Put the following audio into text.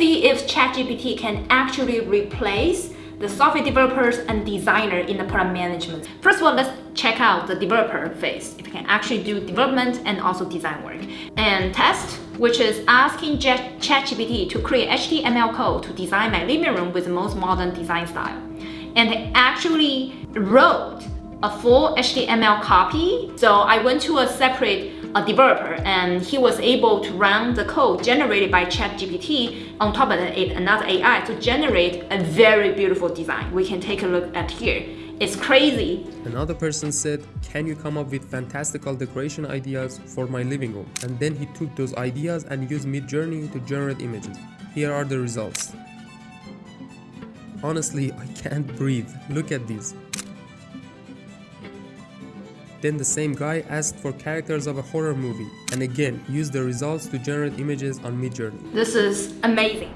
see if ChatGPT can actually replace the software developers and designer in the product management. First of all, let's check out the developer phase, if you can actually do development and also design work. And test, which is asking ChatGPT to create HTML code to design my living room with the most modern design style. And they actually wrote a full HTML copy. So I went to a separate a developer and he was able to run the code generated by ChatGPT on top of it, another AI to generate a very beautiful design. We can take a look at here. It's crazy. Another person said, can you come up with fantastical decoration ideas for my living room? And then he took those ideas and used Midjourney to generate images. Here are the results. Honestly, I can't breathe. Look at these. Then the same guy asked for characters of a horror movie and again used the results to generate images on Midjourney. This is amazing.